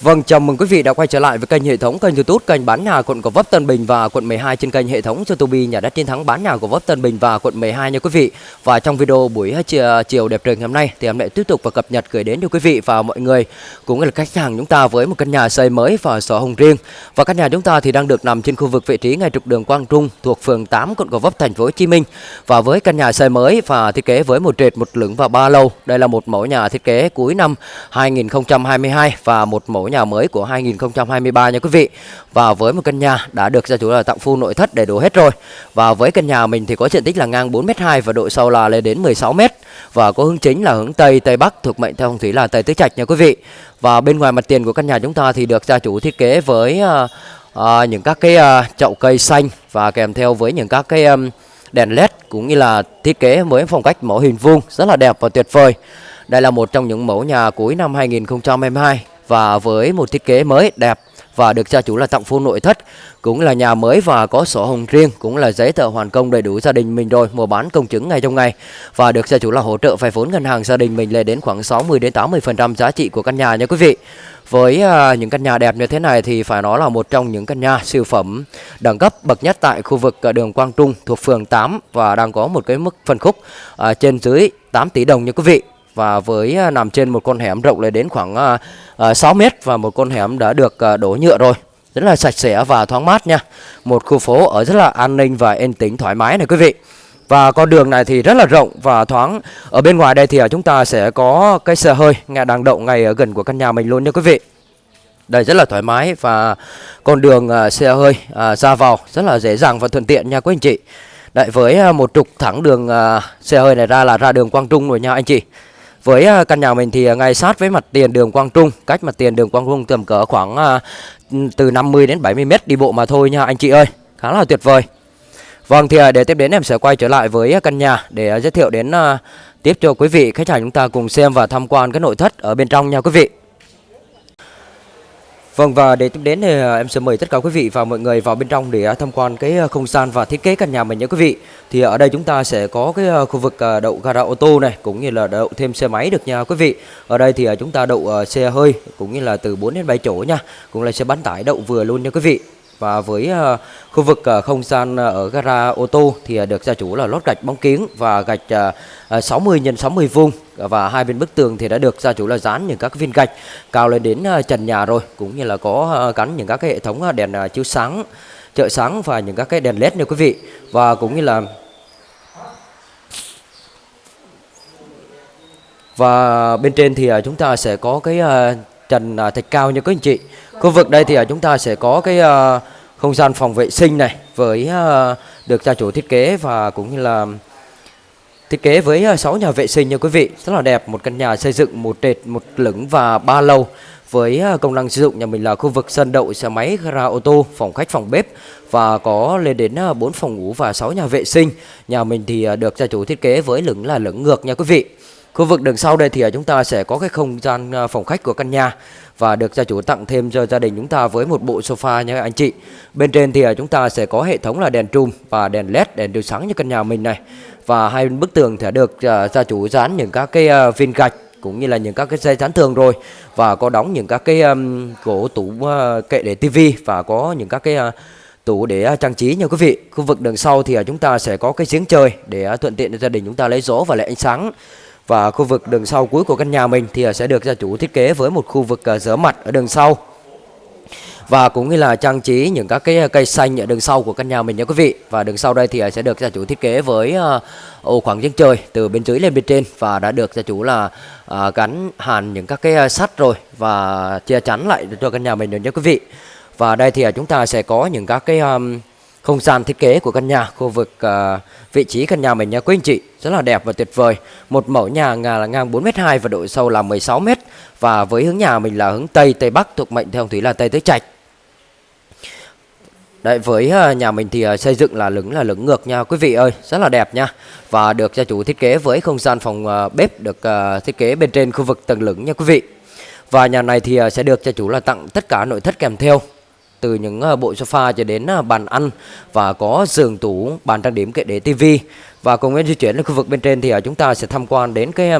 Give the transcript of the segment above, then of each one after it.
Vâng, chào mừng quý vị đã quay trở lại với kênh hệ thống kênh YouTube kênh bán nhà quận Gò Vấp Tân Bình và quận 12 trên kênh hệ thống YouTube nhà đất chiến thắng bán nhà của Vấp Tân Bình và quận 12 nha quý vị. Và trong video buổi uh, chiều, uh, chiều đẹp trời ngày hôm nay thì em lại tiếp tục và cập nhật gửi đến cho quý vị và mọi người cũng là khách hàng chúng ta với một căn nhà xây mới và sổ hồng riêng. Và căn nhà chúng ta thì đang được nằm trên khu vực vị trí ngay trục đường Quang Trung thuộc phường 8 quận Gò Vấp thành phố Hồ Chí Minh. Và với căn nhà xây mới và thiết kế với một trệt, một lửng và ba lầu. Đây là một mẫu nhà thiết kế cuối năm 2022 và một mẫu nhà mới của 2023 nha quý vị. Và với một căn nhà đã được gia chủ là tặng full nội thất đầy đủ hết rồi. Và với căn nhà mình thì có diện tích là ngang 4m2 và độ sâu là lên đến 16m và có hướng chính là hướng Tây Tây Bắc thuộc mệnh theo phong thủy là Tây Tứ Trạch nha quý vị. Và bên ngoài mặt tiền của căn nhà chúng ta thì được gia chủ thiết kế với uh, uh, những các cái uh, chậu cây xanh và kèm theo với những các cái um, đèn led cũng như là thiết kế với phong cách mẫu hình vuông rất là đẹp và tuyệt vời. Đây là một trong những mẫu nhà cuối năm 2022 và với một thiết kế mới đẹp và được gia chủ là tặng full nội thất cũng là nhà mới và có sổ hồng riêng cũng là giấy tờ hoàn công đầy đủ gia đình mình rồi mua bán công chứng ngay trong ngày. Và được gia chủ là hỗ trợ vay vốn ngân hàng gia đình mình lên đến khoảng 60 đến 80 phần trăm giá trị của căn nhà nha quý vị. Với à, những căn nhà đẹp như thế này thì phải nói là một trong những căn nhà siêu phẩm đẳng cấp bậc nhất tại khu vực à, đường Quang Trung thuộc phường 8 và đang có một cái mức phân khúc à, trên dưới 8 tỷ đồng nha quý vị và với à, nằm trên một con hẻm rộng lên đến khoảng uh, uh, 6 mét và một con hẻm đã được uh, đổ nhựa rồi. Rất là sạch sẽ và thoáng mát nha. Một khu phố ở rất là an ninh và yên tĩnh thoải mái này quý vị. Và con đường này thì rất là rộng và thoáng. Ở bên ngoài đây thì à, chúng ta sẽ có cái xe hơi ngay đang đậu ngay ở gần của căn nhà mình luôn nha quý vị. Đây rất là thoải mái và con đường uh, xe hơi uh, ra vào rất là dễ dàng và thuận tiện nha quý anh chị. Đấy với một trục thẳng đường uh, xe hơi này ra là ra đường Quang Trung rồi nha anh chị với à, căn nhà mình thì à, ngay sát với mặt tiền đường Quang Trung, cách mặt tiền đường Quang Trung tầm cỡ khoảng à, từ 50 đến 70 mét đi bộ mà thôi nha anh chị ơi. Khá là tuyệt vời. Vâng thì để tiếp đến em sẽ quay trở lại với căn nhà để giới thiệu đến tiếp cho quý vị khách hàng chúng ta cùng xem và tham quan cái nội thất ở bên trong nha quý vị. Vâng và để tiếp đến thì à, em sẽ mời tất cả quý vị và mọi người vào bên trong để à, tham quan cái à, không gian và thiết kế căn nhà mình nhé quý vị. Thì ở đây chúng ta sẽ có cái khu vực đậu gara ô tô này, cũng như là đậu thêm xe máy được nha quý vị. Ở đây thì chúng ta đậu xe hơi, cũng như là từ 4 đến 7 chỗ nha. Cũng là xe bán tải đậu vừa luôn nha quý vị. Và với uh, khu vực uh, không gian uh, ở gara ô tô thì uh, được gia chủ là lót gạch bóng kiến và gạch uh, 60 x 60 vuông. Và hai bên bức tường thì đã được gia chủ là dán những các viên gạch cao lên đến uh, trần nhà rồi cũng như là có uh, gắn những các cái hệ thống uh, đèn uh, chiếu sáng trợ sáng và những các cái đèn led nha quý vị. Và cũng như là và bên trên thì chúng ta sẽ có cái trần à, thạch cao như các anh chị Khu vực đây thì à, chúng ta sẽ có cái à, không gian phòng vệ sinh này với được gia chủ thiết kế và cũng như là thiết kế với 6 nhà vệ sinh nha quý vị. Rất là đẹp, một căn nhà xây dựng một trệt, một lửng và ba lầu với công năng sử dụng nhà mình là khu vực sân đậu xe máy, gara ô tô, phòng khách, phòng bếp và có lên đến 4 phòng ngủ và 6 nhà vệ sinh. Nhà mình thì được gia chủ thiết kế với lửng là lửng ngược nha quý vị. Khu vực đường sau đây thì à, chúng ta sẽ có cái không gian à, phòng khách của căn nhà và được gia chủ tặng thêm cho gia đình chúng ta với một bộ sofa nha anh chị. Bên trên thì à, chúng ta sẽ có hệ thống là đèn trùm và đèn led, đèn chiếu sáng như căn nhà mình này. Và hai bức tường thì được gia chủ dán những các cái viên gạch cũng như là những các cái dây chắn tường rồi và có đóng những các cái um, gỗ tủ uh, kệ để tivi và có những các cái uh, tủ để trang trí nha quý vị. Khu vực đường sau thì chúng ta sẽ có cái giếng trời để thuận tiện cho gia đình chúng ta lấy gió và lấy ánh sáng. Và khu vực đường sau cuối của căn nhà mình thì à, sẽ được gia chủ thiết kế với một khu vực à, rửa mặt ở đường sau. Và cũng như là trang trí những các cái à, cây xanh ở đường sau của căn nhà mình nha quý vị. Và đường sau đây thì sẽ được gia chủ thiết kế với ô khoảng giếng trời từ bên dưới lên bên trên và đã được gia chủ là gắn hàn những các cái sắt rồi và che chắn lại cho căn nhà mình được nha quý vị. Và đây thì chúng ta sẽ có những các cái um, không gian thiết kế của căn nhà, khu vực uh, vị trí căn nhà mình nha quý anh chị rất là đẹp và tuyệt vời. Một mẫu nhà là ngang 4m2 và độ sâu là 16m và với hướng nhà mình là hướng Tây Tây Bắc thuộc mệnh theo thủy là Tây Tứ Trạch. Đấy với ờ, nhà mình thì ờ, xây dựng là lửng là lửng ngược nha quý vị ơi, rất là đẹp nha. Và được gia chủ thiết kế với không gian phòng bếp được thiết kế bên trên khu vực tầng lửng nha quý vị. Và nhà này thì sẽ được gia chủ là tặng tất cả nội thất kèm theo từ những ờ, bộ sofa cho đến ờ, bàn ăn và có giường tủ, bàn trang điểm kệ để tivi và cùng với di chuyển lên khu vực bên trên thì ờ, chúng ta sẽ tham quan đến cái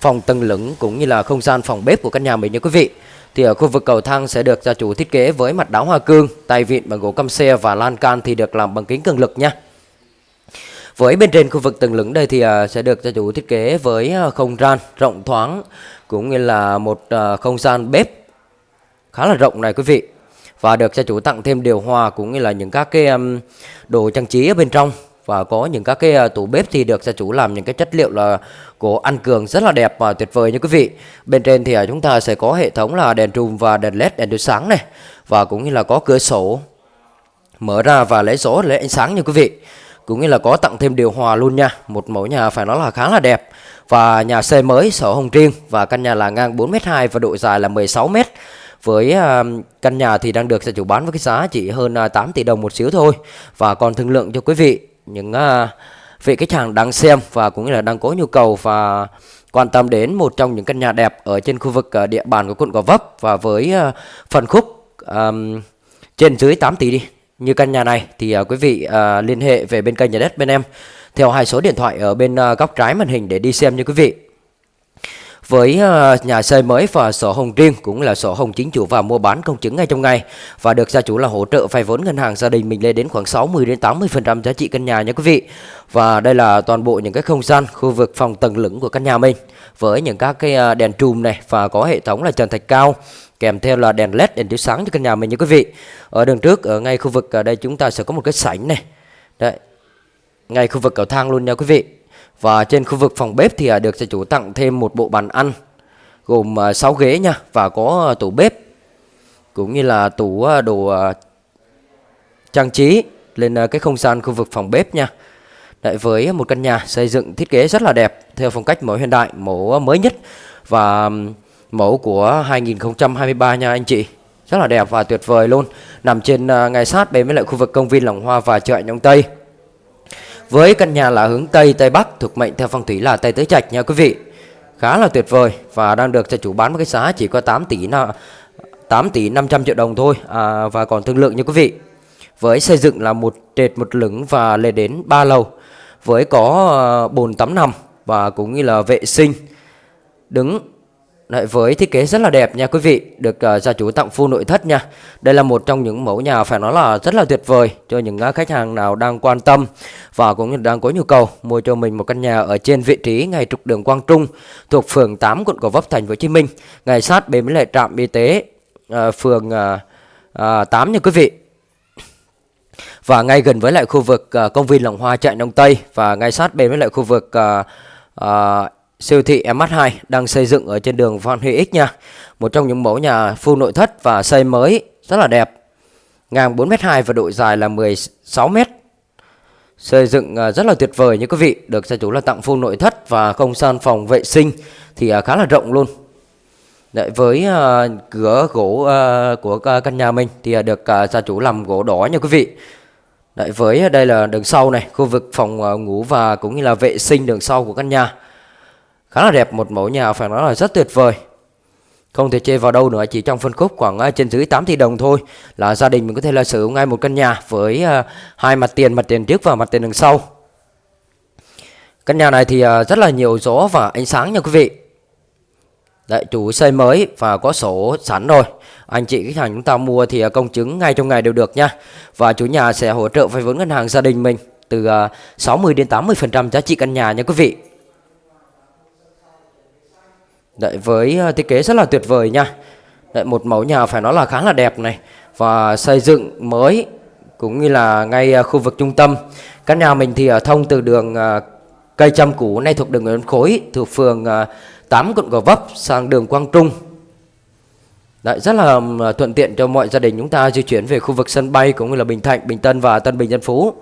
phòng tầng lửng cũng như là không gian phòng bếp của căn nhà mình nha quý vị. thì ở khu vực cầu thang sẽ được gia chủ thiết kế với mặt đá hoa cương, tay vịn bằng gỗ căm xe và lan can thì được làm bằng kính cường lực nha. Với bên trên khu vực tầng lửng đây thì sẽ được gia chủ thiết kế với không gian rộng thoáng cũng như là một không gian bếp khá là rộng này quý vị. Và được gia chủ tặng thêm điều hòa cũng như là những các cái um, đồ trang trí ở bên trong. Và có những các cái uh, tủ bếp thì được gia chủ làm những cái chất liệu là gỗ ăn cường rất là đẹp và tuyệt vời nha quý vị. Bên trên thì uh, chúng ta sẽ có hệ thống là đèn trùm và đèn led đèn chiếu sáng này. Và cũng như là có cửa sổ mở ra và lấy gió lấy ánh sáng nha quý vị. Cũng như là có tặng thêm điều hòa luôn nha. Một mẫu nhà phải nói là khá là đẹp. Và nhà xây mới sổ hồng riêng và căn nhà là ngang 4m2 và độ dài là 16m với à, căn nhà thì đang được gia chủ bán với cái giá chỉ hơn à, 8 tỷ đồng một xíu thôi và còn thương lượng cho quý vị những à, vị khách hàng đang xem và cũng như là đang có nhu cầu và quan tâm đến một trong những căn nhà đẹp ở trên khu vực địa bàn của quận Gò Vấp và với phần khúc um, trên dưới 8 tỷ đi như căn nhà này thì uh, quý vị uh, liên hệ về bên kênh nhà đất bên em theo hai số điện thoại ở bên uh, góc trái màn hình để đi xem như quý vị. Với ờ, nhà xây mới và sổ hồng riêng cũng là sổ hồng chính chủ và mua bán công chứng ngay trong ngày. Và được gia chủ là hỗ trợ vay vốn ngân hàng gia đình mình lên đến khoảng 60 đến 80% giá trị căn nhà nha quý vị. Và đây là toàn bộ những cái không gian, khu vực phòng tầng lửng của căn nhà mình. Với những các cái ờ, đèn trùm này và có hệ thống là trần thạch cao, kèm theo là đèn led đèn chiếu sáng cho căn nhà mình nha quý vị. Ở đường trước, ở ngay khu vực, ở đây chúng ta sẽ có một cái sảnh này. Đấy, ngay khu vực cầu thang luôn nha quý vị và trên khu vực phòng bếp thì à, được gia chủ tặng thêm một bộ bàn ăn gồm à, 6 ghế nha và có à, tủ bếp cũng như là tủ đồ trang trí lên cái không gian khu vực phòng bếp nha. Đấy, với một căn nhà xây dựng thiết kế rất là đẹp theo phong cách mẫu hiện đại mẫu mới nhất và Mẫu của 2023 nha anh chị. Rất là đẹp và tuyệt vời luôn Nằm trên ngay sát bên với lại khu vực công viên Lòng Hoa và chợ Nhông Tây. Với căn nhà là hướng Tây Tây Bắc Thuộc mệnh theo phong thủy là Tây Tứ Trạch nha quý vị. Khá là tuyệt vời Và đang được cho chủ bán với cái giá chỉ có 8 tỷ 8 tỷ 500 triệu đồng thôi à, Và còn thương lượng nha quý vị. Với xây dựng là một trệt một lửng và lên đến 3 lầu Với có ờ, bồn tắm nằm Và cũng như là vệ sinh Đứng Đấy, với thiết kế rất là đẹp nha quý vị Được uh, gia chủ tặng full nội thất nha. Đây là một trong những mẫu nhà phải nói là rất là tuyệt vời Cho những uh, khách hàng nào đang quan tâm Và cũng đang có nhu cầu Mua cho mình một căn nhà ở trên vị trí Ngay trục đường Quang Trung Thuộc phường 8 quận Gò Vấp thành phố Hồ Chí Minh. Ngay sát bên với lại trạm y tế uh, Phường uh, uh, 8 nha quý vị. Và ngay gần với lại khu vực uh, công viên Lòng Hoa chạy Đông Tây Và ngay sát bên với lại khu vực uh, uh, Siêu thị MH2 đang xây dựng ở trên đường Phan Huy X nha. Một trong những mẫu nhà full nội thất và xây mới rất là đẹp. Ngang 4m2 và độ dài là 16m. Xây dựng à, rất là tuyệt vời như quý vị. Được gia chủ là tặng full nội thất và không gian phòng vệ sinh thì à, khá là rộng luôn. Đấy, với uh, cửa gỗ uh, của uh, căn nhà mình thì uh, được uh, gia chủ làm gỗ đỏ nha quý vị. Đấy, với đây là đường sau này, khu vực phòng uh, ngủ và cũng như là vệ sinh đường sau của căn nhà khá là đẹp một mẫu nhà phải nói là rất tuyệt vời. Không thể chê vào đâu nữa chỉ trong phân khúc khoảng à, trên dưới 8 tỷ đồng thôi là gia đình mình có thể là sử dụng ngay một căn nhà với à, hai mặt tiền mặt tiền trước và mặt tiền đằng sau. Căn nhà này thì à, rất là nhiều gió và ánh sáng nha quý vị. Đấy, chủ xây mới và có sổ sẵn rồi. Anh chị khách hàng chúng ta mua thì công chứng ngay trong ngày đều được nha. Và chủ nhà sẽ hỗ trợ vay vốn ngân hàng gia đình mình Từ 60 đến 80% giá trị căn nhà nha quý vị. Đấy, với ờ, thiết kế rất là tuyệt vời nha. Đấy, một mẫu nhà phải nói là khá là đẹp này. Và xây dựng mới cũng như là ngay ờ, khu vực trung tâm. Căn nhà mình thì ở thông từ đường ờ, cây trăm cũ nay thuộc đường Nguyễn Khối thuộc phường 8 quận Gò Vấp sang đường Quang Trung. Đấy, rất là thuận tiện cho mọi gia đình chúng ta di chuyển về khu vực sân bay cũng như là Bình Thạnh, Bình Tân và Tân Bình Dân Phú.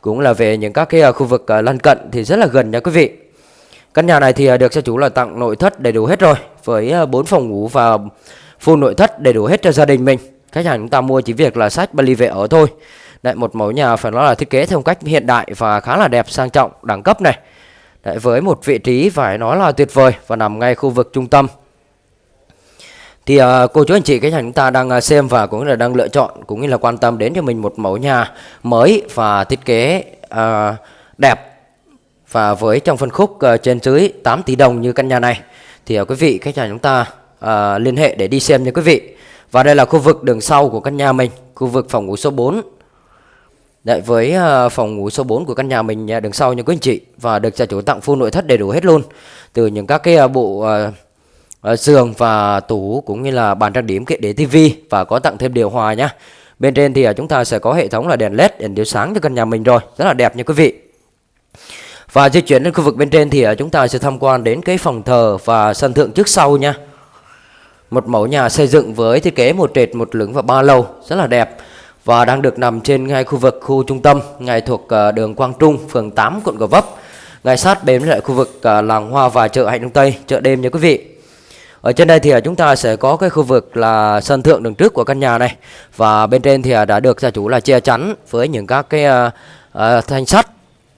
Cũng là về những các cái khu vực lân cận thì rất là gần nha quý vị. Căn nhà này thì à, được gia chủ là tặng nội thất đầy đủ hết rồi Với à, 4 phòng ngủ và full nội thất đầy đủ hết cho gia đình mình. Khách hàng chúng ta mua chỉ việc là sách Bali về ở thôi. Đấy, một mẫu nhà phải nói là thiết kế theo cách hiện đại và khá là đẹp sang trọng đẳng cấp này. Đấy, với một vị trí phải nói là tuyệt vời và nằm ngay khu vực trung tâm. Thì uh, cô chú anh chị khách hàng chúng ta đang xem và cũng là đang lựa chọn cũng như là quan tâm đến cho mình một mẫu nhà mới và thiết kế uh, đẹp và với trong phân khúc uh, trên dưới 8 tỷ đồng như căn nhà này thì uh, quý vị khách hàng chúng ta uh, liên hệ để đi xem nha quý vị. Và đây là khu vực đường sau của căn nhà mình, khu vực phòng ngủ số 4. Đấy, với uh, phòng ngủ số 4 của căn nhà mình uh, đường sau nha quý anh chị và được gia chủ tặng full nội thất đầy đủ hết luôn. Từ những các cái uh, bộ uh, uh, giường và tủ cũng như là bàn trang điểm kệ để tivi và có tặng thêm điều hòa nhá. Bên trên thì uh, chúng ta sẽ có hệ thống là đèn led đèn chiếu sáng cho căn nhà mình rồi, rất là đẹp nha quý vị. Và di chuyển đến khu vực bên trên thì à, chúng ta sẽ tham quan đến cái phòng thờ và sân thượng trước sau nha. Một mẫu nhà xây dựng với thiết kế một trệt, một lửng và ba lầu rất là đẹp và đang được nằm trên ngay khu vực khu trung tâm, ngay thuộc à, đường Quang Trung, phường 8, quận Gò Vấp. Ngay sát bên lại khu vực à, làng hoa và chợ Hạnh Đông Tây, chợ đêm nha quý vị. Ở trên đây thì chúng ta sẽ có cái khu vực là sân thượng đường trước của căn nhà này và bên trên thì đã được gia chủ là che chắn với những các cái uh, thanh sắt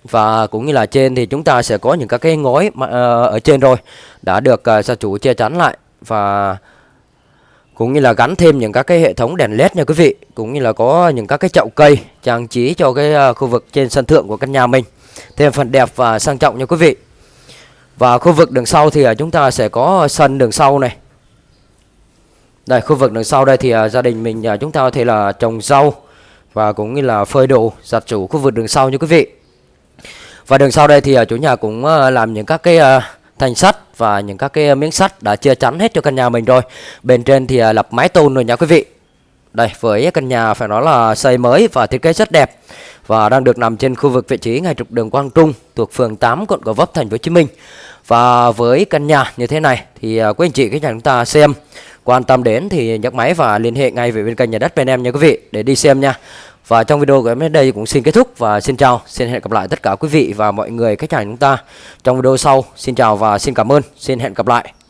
và cũng như là trên thì chúng ta sẽ có những các cái ngói uh, ở trên rồi đã được uh, gia chủ che chắn lại. Và cũng như là gắn thêm những các cái hệ thống đèn led nha quý vị cũng như là có những các cái chậu cây trang trí cho cái uh, khu vực trên sân thượng của căn nhà mình. Thêm phần đẹp và sang trọng nha quý vị. Và khu vực đường sau thì uh, chúng ta sẽ có sân đường sau này. Đây khu vực đường sau đây thì uh, gia đình mình uh, chúng ta có thể là trồng rau và cũng như là phơi đồ giặt chủ khu vực đường sau nha quý vị và đường sau đây thì ờ, chủ nhà cũng ờ, làm những các cái thành thanh sắt và những các cái miếng sắt đã chia chắn hết cho căn nhà mình rồi. Bên trên thì lập mái tôn rồi nha quý vị. Đây, với căn nhà phải nói là xây mới và thiết kế rất đẹp và đang được nằm trên khu vực vị trí ngay trục đường Quang Trung thuộc phường 8 quận Gò Vấp, thành phố Hồ Chí Minh. Và với căn nhà như thế này thì quý anh chị, các nhà chúng ta xem, quan tâm đến thì nhấc máy và liên hệ ngay về bên kênh nhà đất bên em nha quý vị, để đi xem nha. Và trong video của em đến đây cũng xin kết thúc và xin chào, xin hẹn gặp lại tất cả quý vị và mọi người khách hàng chúng ta trong video sau. Xin chào và xin cảm ơn, xin hẹn gặp lại.